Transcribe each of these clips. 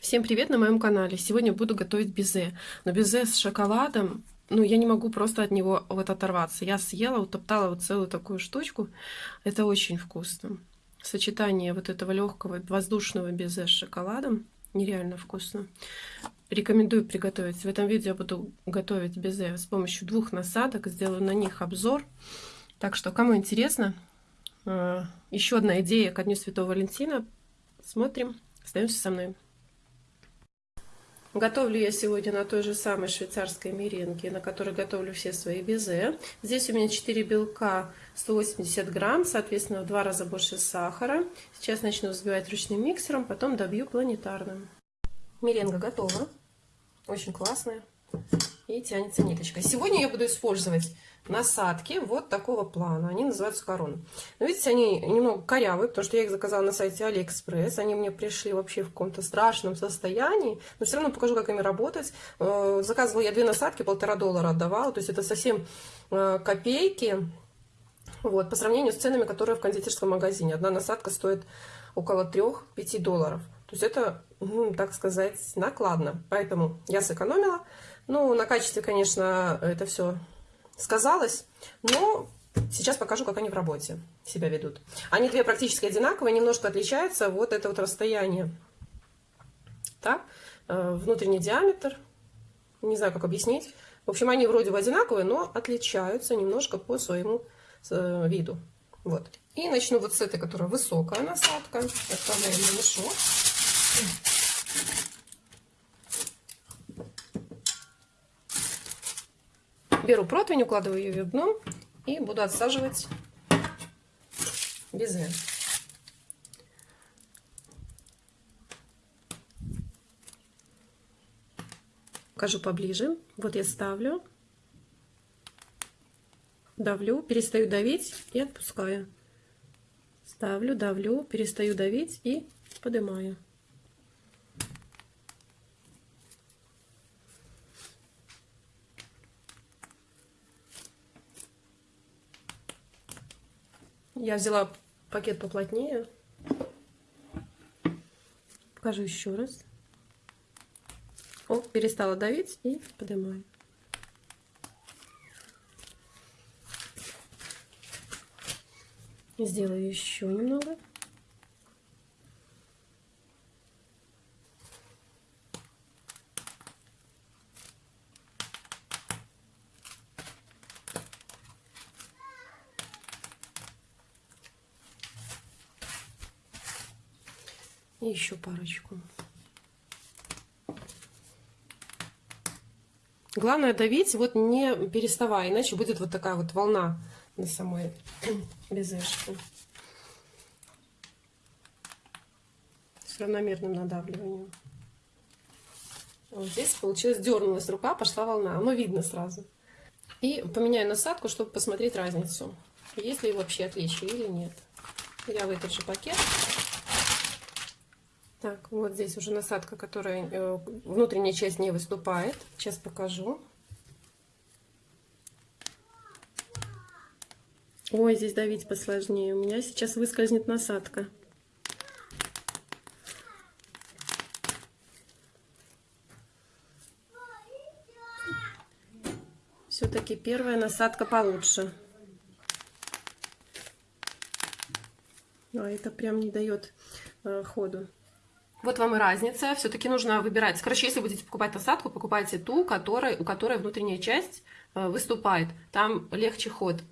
Всем привет на моем канале! Сегодня буду готовить безе. Но безе с шоколадом, ну, я не могу просто от него вот оторваться. Я съела, утоптала вот целую такую штучку. Это очень вкусно. Сочетание вот этого легкого воздушного безе с шоколадом нереально вкусно. Рекомендую приготовить. В этом видео я буду готовить безе с помощью двух насадок. Сделаю на них обзор. Так что, кому интересно, э, еще одна идея ко Дню Святого Валентина. Смотрим. Остаемся со мной. Готовлю я сегодня на той же самой швейцарской меренге, на которой готовлю все свои безе. Здесь у меня 4 белка, 180 грамм, соответственно, в два раза больше сахара. Сейчас начну взбивать ручным миксером, потом добью планетарным. Меренга готова. Очень классная. И тянется ниточка. Сегодня я буду использовать насадки вот такого плана. Они называются короны. Но видите, они немного корявые, потому что я их заказала на сайте Алиэкспресс. Они мне пришли вообще в каком-то страшном состоянии. Но все равно покажу, как ими работать. Э, заказывала я две насадки, полтора доллара отдавала. То есть это совсем э, копейки. Вот, по сравнению с ценами, которые в кондитерском магазине. Одна насадка стоит около 3-5 долларов. То есть это, ну, так сказать, накладно. Поэтому я сэкономила. Ну, на качестве, конечно, это все сказалось, но сейчас покажу, как они в работе себя ведут. Они две практически одинаковые, немножко отличаются вот это вот расстояние. Так, э, внутренний диаметр, не знаю, как объяснить. В общем, они вроде бы одинаковые, но отличаются немножко по своему э, виду. Вот. И начну вот с этой, которая высокая насадка. Отправляем на мешок. Беру противень, укладываю ее в дно и буду отсаживать безе. Покажу поближе. Вот я ставлю, давлю, перестаю давить и отпускаю. Ставлю, давлю, перестаю давить и поднимаю. Я взяла пакет поплотнее. Покажу еще раз. О, перестала давить и поднимаю. Сделаю еще немного. Еще парочку. Главное давить, вот не переставая, иначе будет вот такая вот волна на самой безешке. С равномерным надавливанием. Вот здесь получилось, дернулась рука, пошла волна. Оно видно сразу. И поменяю насадку, чтобы посмотреть разницу. Есть ли вообще отличие или нет. Я в пакет так, вот здесь уже насадка, которая э, внутренняя часть не выступает. Сейчас покажу. Ой, здесь давить посложнее. У меня сейчас выскользнет насадка. Все-таки первая насадка получше. А это прям не дает э, ходу. Вот вам и разница. Все-таки нужно выбирать. Короче, если будете покупать насадку, покупайте ту, которой, у которой внутренняя часть э, выступает. Там легче ход.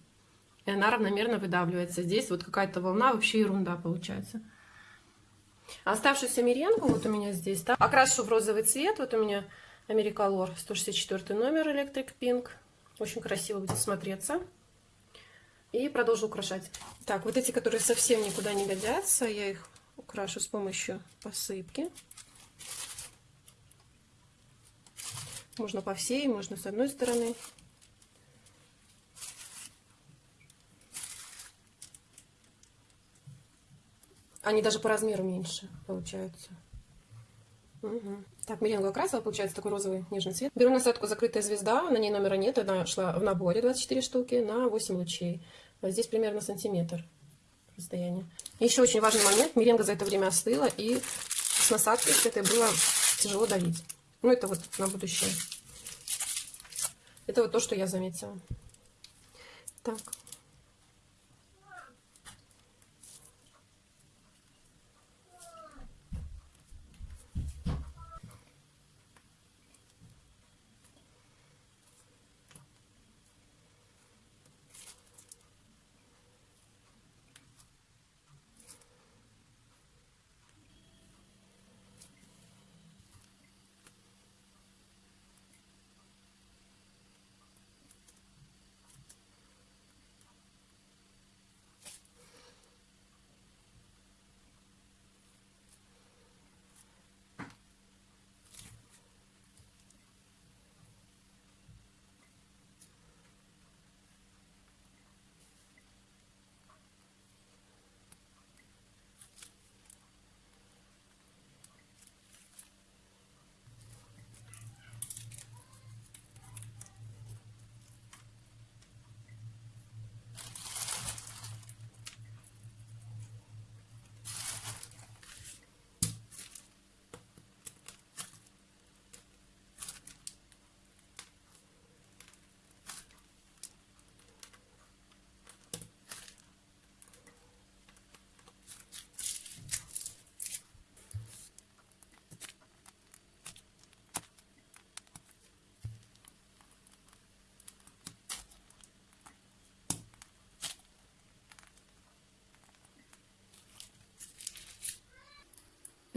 И она равномерно выдавливается. Здесь вот какая-то волна, вообще ерунда получается. Оставшуюся меренгу вот у меня здесь. Да, окрашу в розовый цвет. Вот у меня Америкалор 164 номер Electric Pink. Очень красиво будет смотреться. И продолжу украшать. Так, вот эти, которые совсем никуда не годятся, я их украшу с помощью посыпки. Можно по всей, можно с одной стороны. Они даже по размеру меньше получаются. Угу. Так, меренгу окрасила, получается такой розовый нежный цвет. Беру насадку «Закрытая звезда», на ней номера нет, она шла в наборе 24 штуки на 8 лучей. Здесь примерно сантиметр расстояние. Еще очень важный момент. Меренга за это время остыла. И с насадкой с этой было тяжело давить. Ну, это вот на будущее. Это вот то, что я заметила. Так.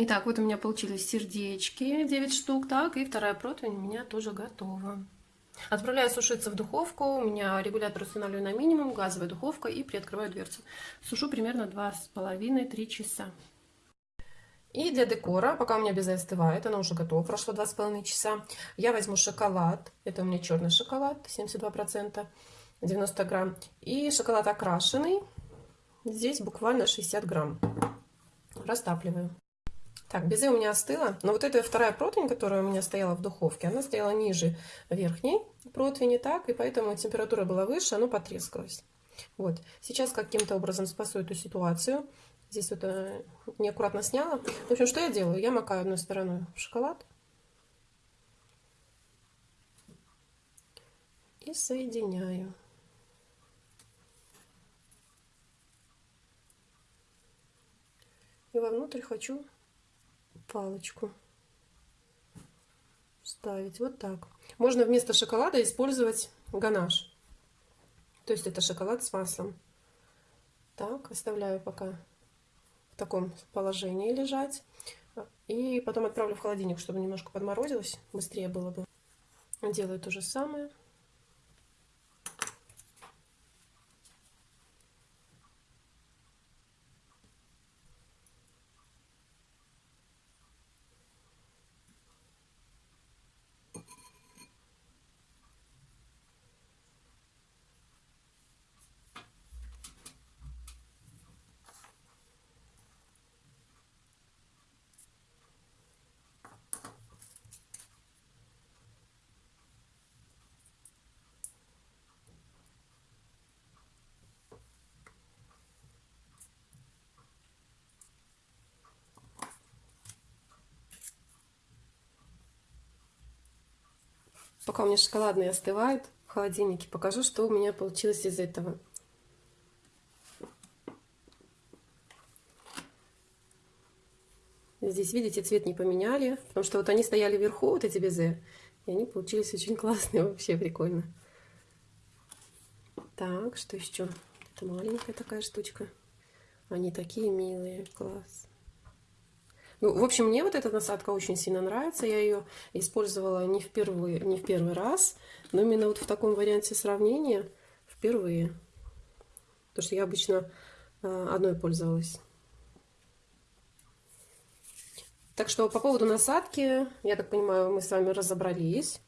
Итак, вот у меня получились сердечки, 9 штук, так, и вторая противень у меня тоже готова. Отправляю сушиться в духовку, у меня регулятор устанавливаю на минимум, газовая духовка, и приоткрываю дверцу. Сушу примерно 2,5-3 часа. И для декора, пока у меня безе остывает, оно уже готово, прошло 2,5 часа, я возьму шоколад, это у меня черный шоколад, 72%, 90 грамм, и шоколад окрашенный, здесь буквально 60 грамм, растапливаю. Так, безе у меня остыло. Но вот эта вторая противень, которая у меня стояла в духовке, она стояла ниже верхней противни, так, и поэтому температура была выше, оно потрескалось. Вот. Сейчас каким-то образом спасу эту ситуацию. Здесь вот э, неаккуратно сняла. В общем, что я делаю? Я макаю одной стороной в шоколад. И соединяю. И вовнутрь хочу палочку ставить вот так. Можно вместо шоколада использовать ганаш. То есть это шоколад с маслом. Так, оставляю пока в таком положении лежать. И потом отправлю в холодильник, чтобы немножко подморозилось. Быстрее было бы. Делаю то же самое. Пока у меня шоколадные остывают в холодильнике, покажу, что у меня получилось из этого. Здесь, видите, цвет не поменяли, потому что вот они стояли вверху, вот эти безе, и они получились очень классные, вообще прикольно. Так, что еще? Это маленькая такая штучка. Они такие милые, класс. Ну, в общем, мне вот эта насадка очень сильно нравится. Я ее использовала не впервые, не в первый раз, но именно вот в таком варианте сравнения впервые. Потому что я обычно э, одной пользовалась. Так что по поводу насадки, я так понимаю, мы с вами разобрались.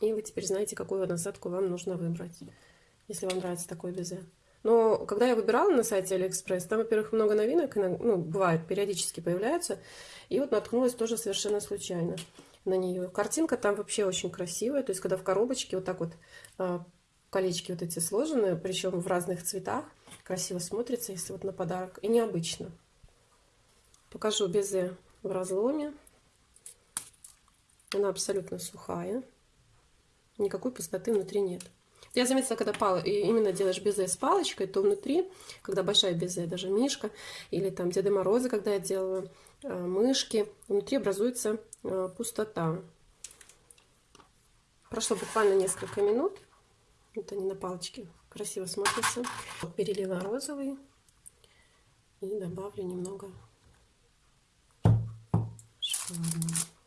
И вы теперь знаете, какую насадку вам нужно выбрать, если вам нравится такой безе. Но когда я выбирала на сайте Алиэкспресс, там, во-первых, много новинок, ну, бывает, периодически появляются. И вот наткнулась тоже совершенно случайно на нее. Картинка там вообще очень красивая. То есть, когда в коробочке вот так вот а, колечки вот эти сложены, причем в разных цветах, красиво смотрится, если вот на подарок. И необычно. Покажу безе в разломе. Она абсолютно сухая. Никакой пустоты внутри нет. Я заметила, когда пал... именно делаешь безе с палочкой, то внутри, когда большая безе, даже Мишка, или там Деда Мороза, когда я делаю э, мышки, внутри образуется э, пустота. Прошло буквально несколько минут. Вот они на палочке красиво смотрятся. Перелила розовый и добавлю немного шоколадного.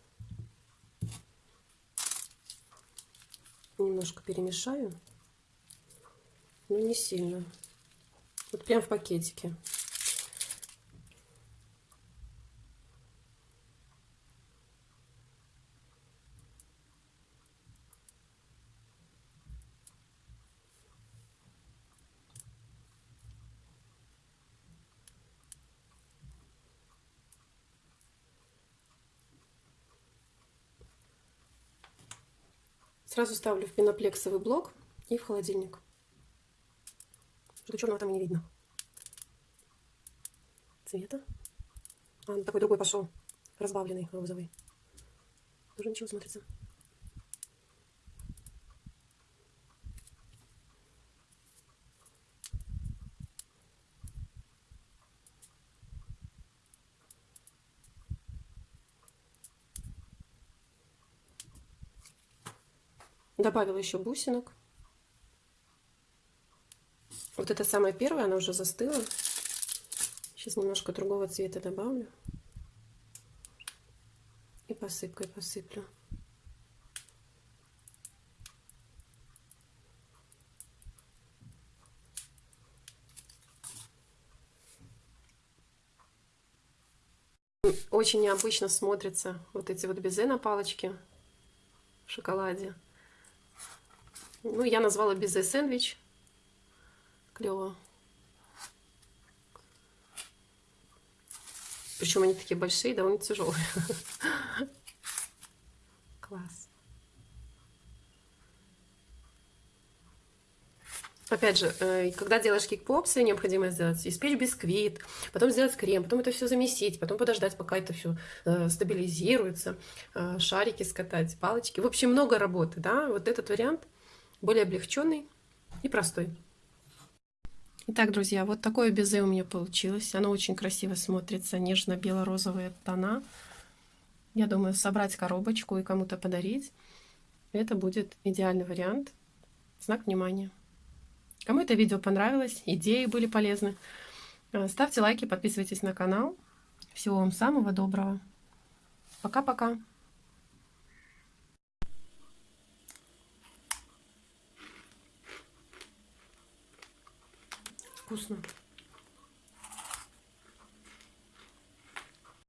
Немножко перемешаю, но не сильно. Вот прям в пакетике. Сразу ставлю в пеноплексовый блок и в холодильник. Что-то черного там и не видно. Цвета. А, такой другой пошел. Разбавленный, розовый. Тоже ничего смотрится. Добавила еще бусинок. Вот это самая первая, она уже застыла. Сейчас немножко другого цвета добавлю. И посыпкой посыплю. Очень необычно смотрятся вот эти вот безе на палочке в шоколаде. Ну, я назвала безе сэндвич. Клево. Причем они такие большие, довольно тяжелые. Класс. Опять же, э, когда делаешь кикпопсы, необходимо сделать испечь бисквит, потом сделать крем, потом это все замесить, потом подождать, пока это все э, стабилизируется, э, шарики скатать, палочки. В общем, много работы, да. Вот этот вариант более облегченный и простой. Итак, друзья, вот такое безе у меня получилось. Оно очень красиво смотрится, нежно-бело-розовые тона. Я думаю, собрать коробочку и кому-то подарить. Это будет идеальный вариант. Знак внимания. Кому это видео понравилось, идеи были полезны, э, ставьте лайки, подписывайтесь на канал. Всего вам самого доброго. Пока-пока. Вкусно.